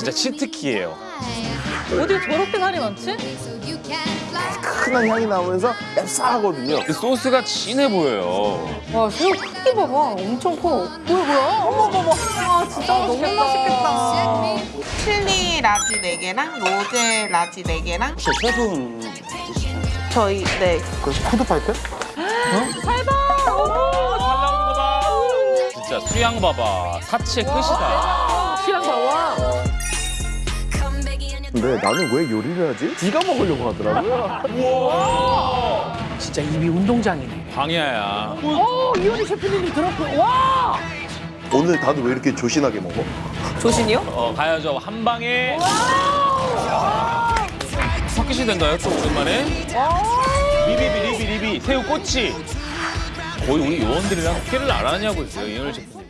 진짜 치트키예요. 어디 저렇게 살이 많지? 큰한 향이 나오면서 앱싸하거든요. 그 소스가 진해 보여요. 와 새우 크기 봐봐 엄청 커 뭐야 뭐야 어머 어머 어머 아 진짜 너무 맛있겠다 칠리 라지 4개랑 로제 라지 4개랑 혹시 세분 저희 네그 푸드파이터? 살다 어머 진짜 수양 봐봐. 사체 끝이다. 근데 나는 왜 요리를 하지? 네가 먹으려고 하더라고요. 진짜 입이 운동장이네. 광야야. 어 이효리 셰프님이 들었고 와 오늘 다들 왜 이렇게 조신하게 먹어? 조신이요? 어, 가야죠. 한 방에. 석기시 된가요? 또 오랜만에? 리비비, 리비, 리비. 새우 꼬치. 거의 우리 요원들이랑 숙회를 안 하냐고 있어요, 이현일 셰프님.